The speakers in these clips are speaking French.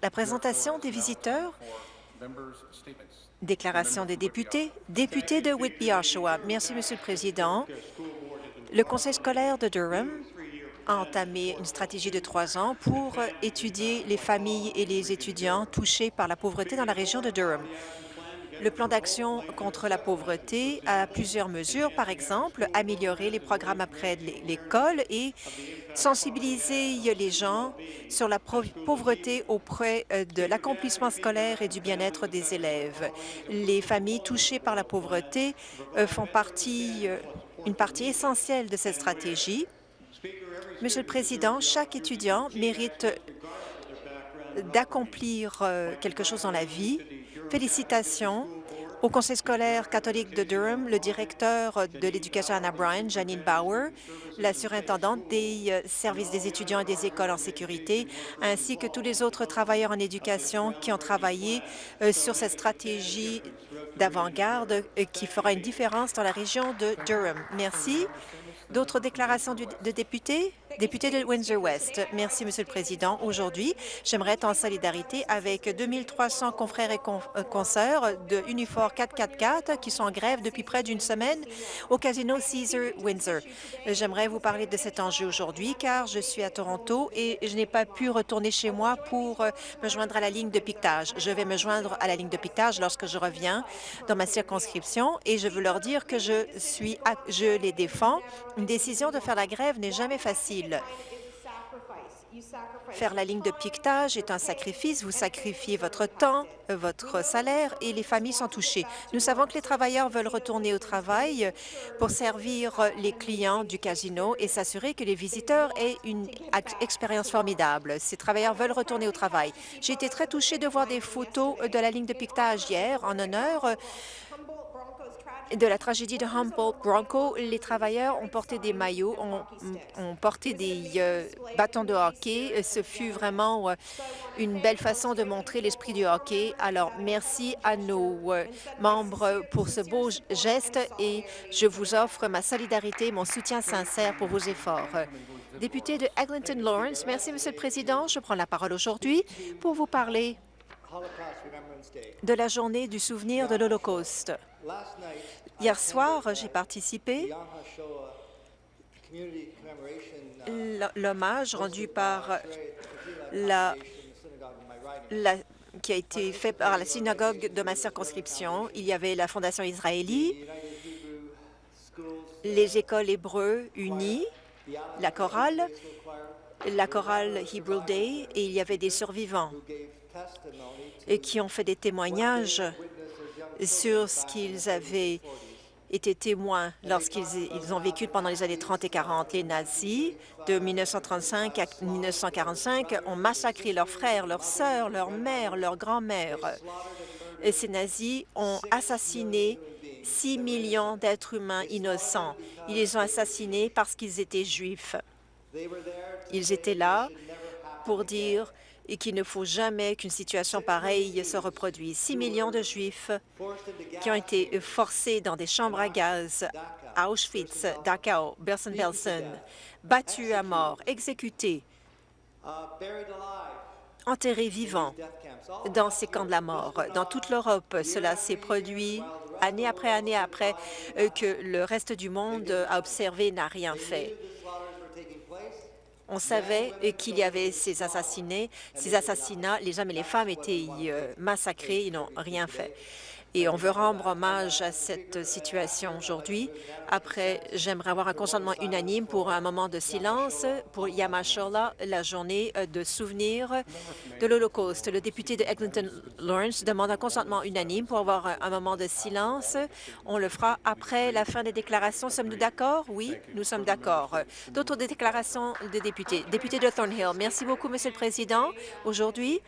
La présentation des visiteurs, déclaration des députés, député de Whitby-Oshawa. Merci, Monsieur le Président. Le Conseil scolaire de Durham a entamé une stratégie de trois ans pour étudier les familles et les étudiants touchés par la pauvreté dans la région de Durham. Le plan d'action contre la pauvreté a plusieurs mesures, par exemple, améliorer les programmes après l'école et sensibiliser les gens sur la pauvreté auprès euh, de l'accomplissement scolaire et du bien-être des élèves. Les familles touchées par la pauvreté euh, font partie, euh, une partie essentielle de cette stratégie. Monsieur le Président, chaque étudiant mérite d'accomplir quelque chose dans la vie. Félicitations au Conseil scolaire catholique de Durham, le directeur de l'éducation Anna Bryan, Janine Bauer, la surintendante des euh, services des étudiants et des écoles en sécurité, ainsi que tous les autres travailleurs en éducation qui ont travaillé euh, sur cette stratégie d'avant-garde euh, qui fera une différence dans la région de Durham. Merci. D'autres déclarations de députés? Député de Windsor-West. Merci, Monsieur le Président. Aujourd'hui, j'aimerais être en solidarité avec 2300 confrères et euh, consoeurs de Unifor 444 qui sont en grève depuis près d'une semaine au casino Caesar Windsor. J'aimerais vous parler de cet enjeu aujourd'hui car je suis à Toronto et je n'ai pas pu retourner chez moi pour euh, me joindre à la ligne de piquetage. Je vais me joindre à la ligne de piquetage lorsque je reviens dans ma circonscription et je veux leur dire que je suis, je les défends. Une décision de faire la grève n'est jamais facile. Faire la ligne de piquetage est un sacrifice. Vous sacrifiez votre temps, votre salaire et les familles sont touchées. Nous savons que les travailleurs veulent retourner au travail pour servir les clients du casino et s'assurer que les visiteurs aient une expérience formidable. Ces travailleurs veulent retourner au travail. J'ai été très touchée de voir des photos de la ligne de piquetage hier en honneur de la tragédie de Humboldt Bronco, les travailleurs ont porté des maillots, ont, porté des euh, bâtons de hockey. Ce fut vraiment euh, une belle façon de montrer l'esprit du hockey. Alors, merci à nos euh, membres pour ce beau geste et je vous offre ma solidarité et mon soutien sincère pour vos efforts. Député de Eglinton Lawrence, merci, Monsieur le Président. Je prends la parole aujourd'hui pour vous parler de la journée du souvenir de l'Holocauste. Hier soir, j'ai participé l'hommage rendu par la, qui a été fait par la synagogue de ma circonscription. Il y avait la Fondation israélite, les écoles hébreux unies, la chorale, la chorale Hebrew Day, et il y avait des survivants et qui ont fait des témoignages sur ce qu'ils avaient été témoins lorsqu'ils ils ont vécu pendant les années 30 et 40. Les nazis, de 1935 à 1945, ont massacré leurs frères, leurs sœurs, leurs mères, leurs grands-mères. Ces nazis ont assassiné 6 millions d'êtres humains innocents. Ils les ont assassinés parce qu'ils étaient juifs. Ils étaient là pour dire et qu'il ne faut jamais qu'une situation pareille se reproduise. 6 millions de Juifs qui ont été forcés dans des chambres à gaz à Auschwitz, Dachau, Bersen-Belsen, battus à mort, exécutés, enterrés vivants dans ces camps de la mort. Dans toute l'Europe, cela s'est produit année après année après euh, que le reste du monde a observé n'a rien fait. On savait qu'il y avait ces assassinats, ces assassinats, les hommes et les femmes étaient euh, massacrés, ils n'ont rien fait et on veut rendre hommage à cette situation aujourd'hui. Après, j'aimerais avoir un consentement unanime pour un moment de silence pour Yamashola, la journée de souvenir de l'Holocauste. Le député de Eglinton Lawrence demande un consentement unanime pour avoir un moment de silence. On le fera après la fin des déclarations. Sommes-nous d'accord? Oui, nous sommes d'accord. D'autres déclarations de députés. Député de Thornhill, merci beaucoup, Monsieur le Président. Aujourd'hui,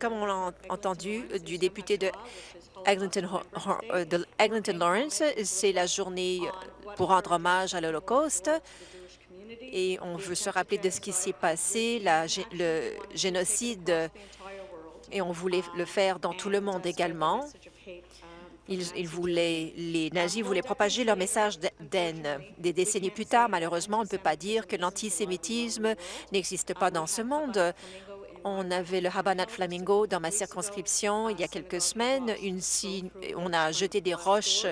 comme on l'a entendu du député de euh, Eglinton, Lawrence, c'est la journée pour rendre hommage à l'Holocauste et on veut se rappeler de ce qui s'est passé, le génocide, et on voulait le faire dans tout le monde également. Ils, voulaient, les nazis voulaient propager leur message d'haine. Des décennies plus tard, malheureusement, on ne peut pas dire que l'antisémitisme n'existe pas dans ce monde On avait le Habanat Flamingo dans ma circonscription il y a quelques semaines. On a jeté des roches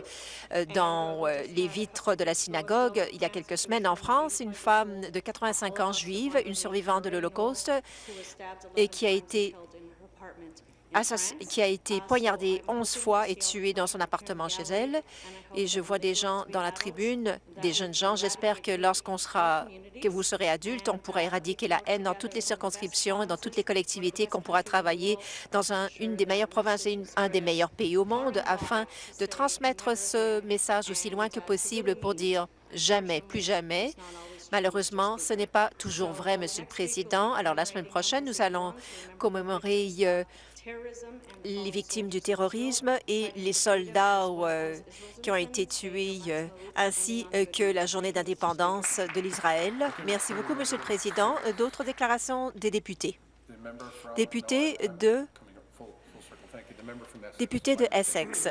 euh, dans euh, les vitres de la synagogue. Il y a quelques semaines en France, une femme de 85 ans juive, une survivante de l'Holocauste, et qui a été qui a été poignardée 11 fois et tuée dans son appartement chez elle. Et je vois des gens dans la tribune, des jeunes gens. J'espère que lorsqu'on sera, que vous serez adulte, on pourra éradiquer la haine dans toutes les circonscriptions et dans toutes les collectivités, qu'on pourra travailler dans une des meilleures provinces et un des meilleurs pays au monde afin de transmettre ce message aussi loin que possible pour dire jamais, plus jamais, Malheureusement, ce n'est pas toujours vrai, Monsieur le Président. Alors, la semaine prochaine, nous allons commémorer euh, les victimes du terrorisme et les soldats euh, qui ont été tués, euh, ainsi euh, que la journée d'indépendance de l'Israël. Merci beaucoup, Monsieur le Président. D'autres déclarations des députés? Député de Député de Essex.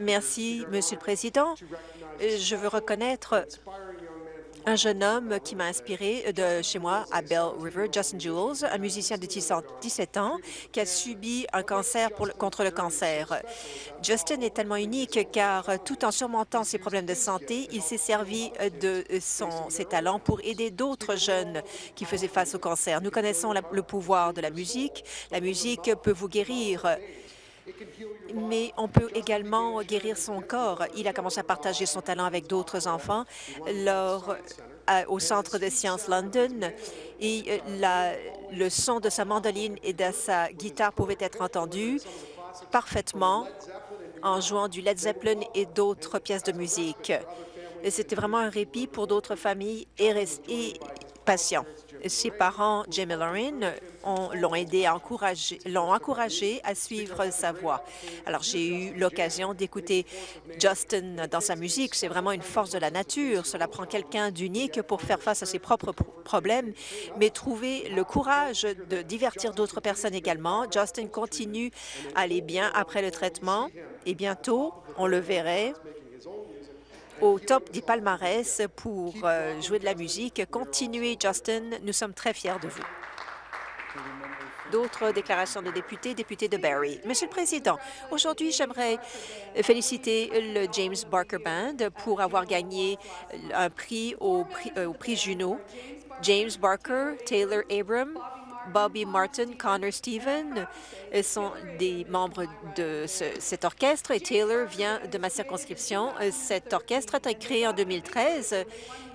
Merci, Monsieur le Président. Je veux reconnaître un jeune homme qui m'a inspiré de chez moi à Bell River, Justin Jules, un musicien de 17 ans qui a subi un cancer contre le cancer. Justin est tellement unique car tout en surmontant ses problèmes de santé, il s'est servi de son, ses talents pour aider d'autres jeunes qui faisaient face au cancer. Nous connaissons le pouvoir de la musique. La musique peut vous guérir mais on peut également guérir son corps. Il a commencé à partager son talent avec d'autres enfants lors, au Centre de sciences London et euh, le son de sa mandoline et de sa guitare pouvait être entendu parfaitement en jouant du Led Zeppelin et d'autres pièces de musique. C'était vraiment un répit pour d'autres familles et patients. Ses parents, Jamie Lauren, l'ont aidé à l'ont encouragé à suivre sa voie. Alors, j'ai eu l'occasion d'écouter Justin dans sa musique. C'est vraiment une force de la nature. Cela prend quelqu'un d'unique pour faire face à ses propres problèmes, mais trouver le courage de divertir d'autres personnes également. Justin continue à aller bien après le traitement et bientôt, on le verrait au top du palmarès pour euh, jouer de la musique. Continuez, Justin. Nous sommes très fiers de vous. D'autres déclarations de députés, député de Barrie. Monsieur le Président, aujourd'hui, j'aimerais féliciter le James Barker Band pour avoir gagné un prix au prix, euh, au prix Juno. James Barker, Taylor Abram, Bobby Martin, Connor Stephen euh, sont des membres de cet orchestre et Taylor vient de ma circonscription. Euh, cet orchestre a été créé en 2013.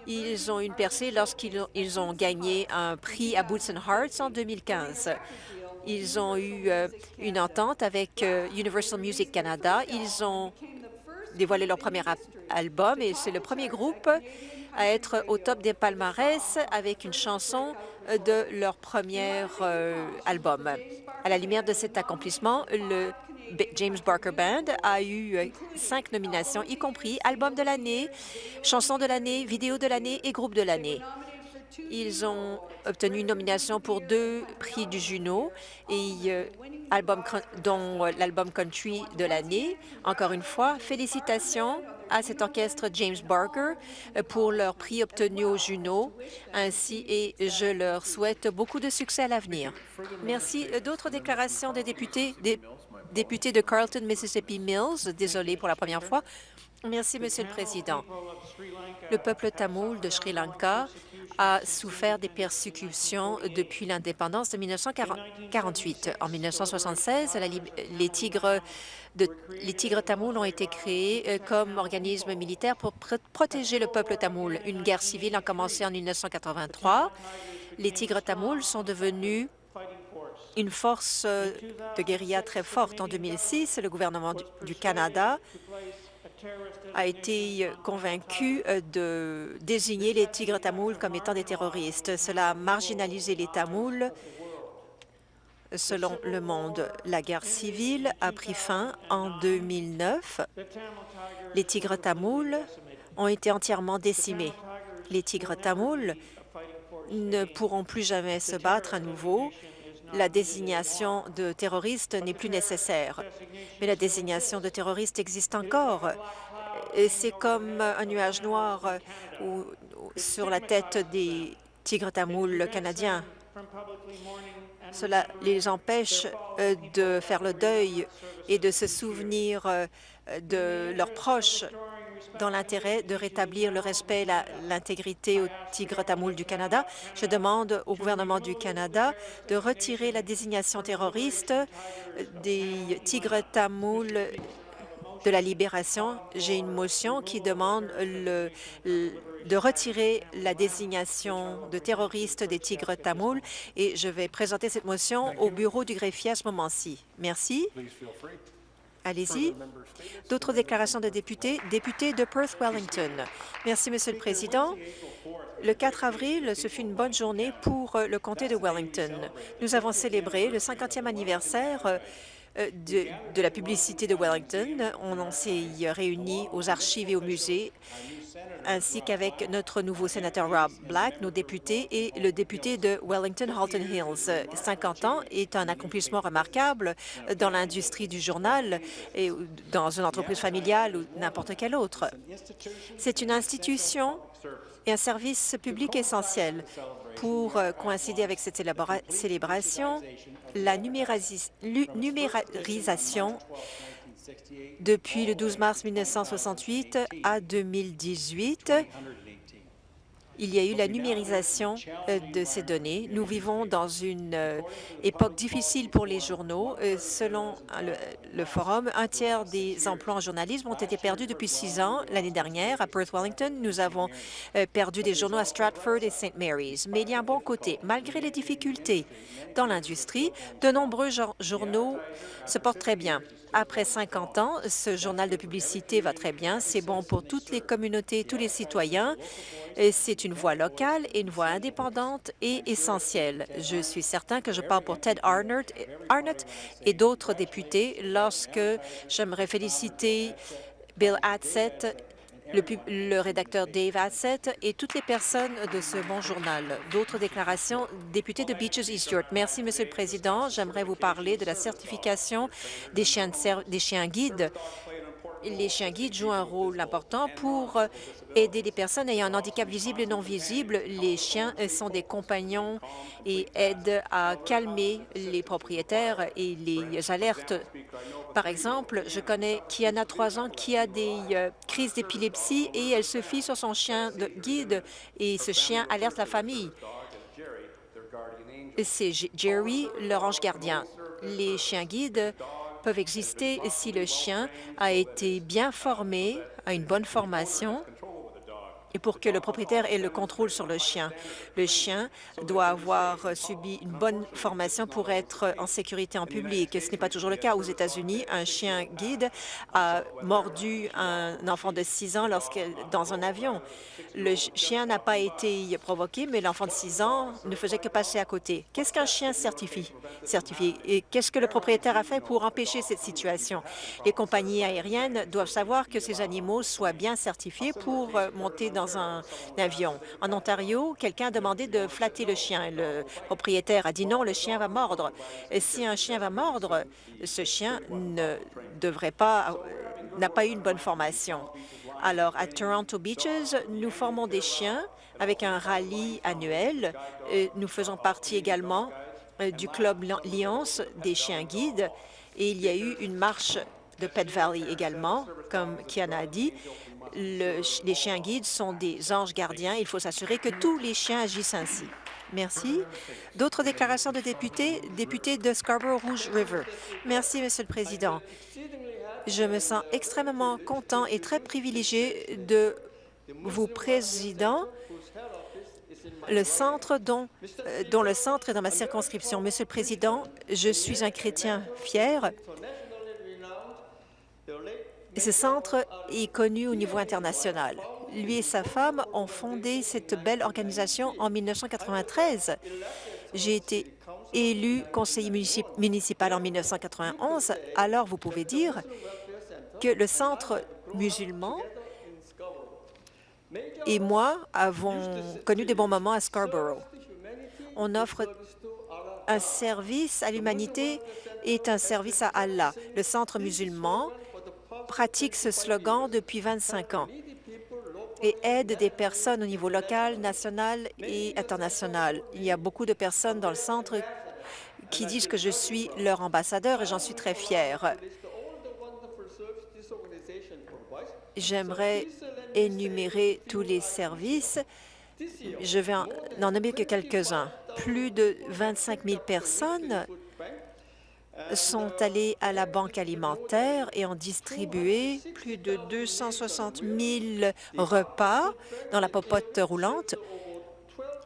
Ils ont une percée lorsqu'ils ont, gagné un prix à Boots and Hearts en 2015. Ils ont eu euh, une entente avec Universal Music Canada. Ils ont dévoilé leur premier album et c'est le premier groupe à être au top des palmarès avec une chanson de leur premier euh, album. À la lumière de cet accomplissement, le James Barker Band a eu euh, cinq nominations, y compris album de l'année, chanson de l'année, vidéo de l'année et groupe de l'année. Ils ont obtenu une nomination pour deux prix du Juno, et euh, album, dont l'album country de l'année. Encore une fois, félicitations à cet orchestre James Barker euh, pour leur prix obtenu au Juno, ainsi et je leur souhaite beaucoup de succès à l'avenir. Merci. Euh, d'autres déclarations des députés, de Carlton, Mississippi Mills, désolé pour la première fois. Merci, Monsieur le Président. Le peuple tamoul de Sri Lanka a souffert des persécutions depuis l'indépendance de 1948. En 1976, les tigres les tigres tamouls ont été créés euh, comme organisme militaire pour protéger le peuple tamoul. Une guerre civile a commencé en 1983. Les tigres tamouls sont devenus une force euh, de guérilla très forte. En 2006, le gouvernement du Canada a été convaincu euh, de désigner les tigres tamouls comme étant des terroristes. Cela a marginalisé les Tamouls selon Le Monde. La guerre civile a pris fin en 2009. Les tigres tamouls ont été entièrement décimés. Les tigres tamouls ne pourront plus jamais se battre à nouveau. La désignation de terroristes n'est plus nécessaire. Mais la désignation de terroristes existe encore. C'est comme un nuage noir sur la tête des tigres tamouls canadiens Cela les empêche euh, de faire le deuil et de se souvenir euh, de leurs proches dans l'intérêt de rétablir le respect et l'intégrité au tigre tamoul du Canada. Je demande au gouvernement du Canada de retirer la désignation terroriste des tigres tamouls de la libération. J'ai une motion qui demande de retirer la désignation de terroriste des tigres tamouls et je vais présenter cette motion au bureau du greffier à ce moment-ci. Merci. Allez-y. D'autres déclarations de députés? Député de Perth-Wellington. Merci, Monsieur le Président. Le 4 avril, ce fut une bonne journée pour le comté de Wellington. Nous avons célébré le 50e anniversaire euh, de, de la publicité de Wellington. On s'est réunis aux archives et au musée ainsi qu'avec notre nouveau sénateur Rob Black, nos députés et le député de Wellington-Halton Hills. 50 ans est un accomplissement remarquable dans l'industrie du journal et dans une entreprise familiale ou n'importe quelle autre. C'est une institution et un service public essentiel. Pour euh, coïncider avec cette célébration, la numérisation depuis le 12 mars 1968 à 2018, il y a eu la numérisation euh, de ces données. Nous vivons dans une euh, époque difficile pour les journaux. Euh, selon le, Forum, un tiers des emplois en journalisme ont été perdus depuis six ans. L'année dernière, à Perth Wellington, nous avons perdu des journaux à Stratford et St. Mary's. Mais il y a un bon côté. Malgré les difficultés dans l'industrie, de nombreux journaux se portent très bien. Après 50 ans, ce journal de publicité va très bien. C'est bon pour toutes les communautés, tous les citoyens. C'est une voix locale et une voix indépendante et essentielle. Je suis certain que je parle pour Ted Arnott, et d'autres députés lorsque j'aimerais féliciter Bill Adsett le, rédacteur Dave Asset et toutes les personnes de ce bon journal. D'autres déclarations, député de Beaches East York. Merci, Monsieur le Président. J'aimerais vous parler de la certification des chiens, des chiens guides. Les chiens guides jouent un rôle important pour aider les personnes ayant un handicap visible et non visible. Les chiens sont des compagnons et aident à calmer les propriétaires et les alertes. Par exemple, je connais Kiana, trois ans, qui a des euh, crises d'épilepsie et elle se fie sur son chien de guide et ce chien alerte la famille. C'est Jerry, leur ange gardien. Les chiens guides peuvent exister si le chien a été bien formé, a une bonne formation et pour que le propriétaire ait le contrôle sur le chien. Le chien doit avoir subi une bonne formation pour être en sécurité en public. Ce n'est pas toujours le cas. Aux États-Unis, un chien guide a mordu un enfant de 6 ans lorsque, dans un avion. Le chien n'a pas été provoqué, mais l'enfant de 6 ans ne faisait que passer à côté. Qu'est-ce qu'un chien certifie? certifié? Et qu'est-ce que le propriétaire a fait pour empêcher cette situation? Les compagnies aériennes doivent savoir que ces animaux soient bien certifiés pour monter dans un avion. En Ontario, quelqu'un a demandé de flatter le chien. Le propriétaire a dit non, le chien va mordre. Si un chien va mordre, ce chien ne devrait pas, euh, n'a pas eu une bonne formation. Alors, à Toronto Beaches, nous formons des chiens avec un rallye annuel. Nous faisons partie également euh, du club Lions des chiens guides et il y a eu une marche de Pet Valley également, comme Kiana a dit les chiens guides sont des anges gardiens. Il faut s'assurer que tous les chiens agissent ainsi. Merci. D'autres déclarations de députés? Député de Scarborough-Rouge River. Merci, Monsieur le Président. Je me sens extrêmement content et très privilégié de vous président le centre dont, euh, dont le centre est dans ma circonscription. Monsieur le Président, je suis un chrétien fier ce centre est connu au niveau international. Lui et sa femme ont fondé cette belle organisation en 1993. J'ai été élu conseiller municipal en 1991, alors vous pouvez dire que le centre musulman et moi avons connu des bons moments à Scarborough. On offre un service à l'humanité et un service à Allah. Le centre musulman pratique ce slogan depuis 25 ans. et aide des personnes au niveau local, national et international. Il y a beaucoup de personnes dans le centre qui disent que je suis leur ambassadeur et j'en suis très fière. J'aimerais énumérer tous les services. Je vais en, nommer que quelques-uns. Plus de 25 000 personnes sont allées à la banque alimentaire et ont distribué plus de 260 000 repas dans la popote roulante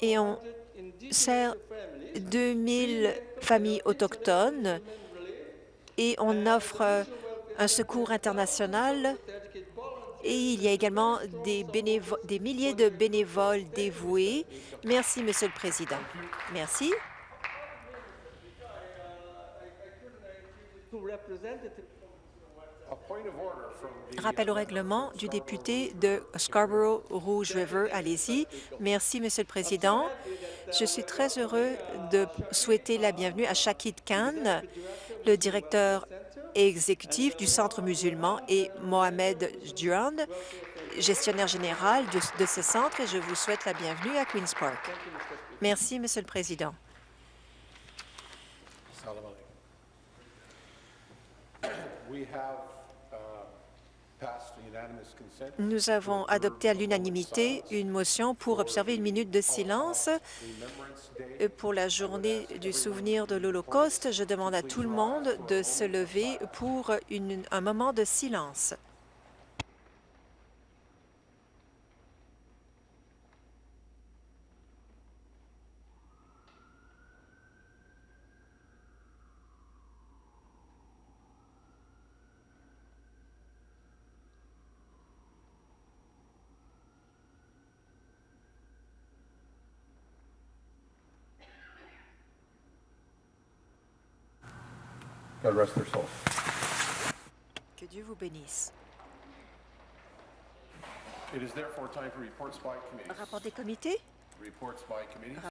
et on sert 2 000 familles autochtones et on offre un secours international et il y a également des, des milliers de bénévoles dévoués. Merci, Monsieur le Président. Merci. Rappel au règlement du député de Scarborough Rouge River. Allez-y. Merci, Monsieur le Président. Je suis très heureux de souhaiter la bienvenue à Shakid Khan, le directeur exécutif du Centre musulman, et Mohamed Durand, gestionnaire général de, de ce centre, et je vous souhaite la bienvenue à Queen's Park. Merci, Monsieur le Président. Nous avons adopté à l'unanimité une motion pour observer une minute de silence pour la journée du souvenir de l'Holocauste. Je demande à tout le monde de se lever pour une, un moment de silence. God rest their soul. Que Dieu vous bénisse. It is therefore time for reports by committees. Rapport des comités? Reports by committees.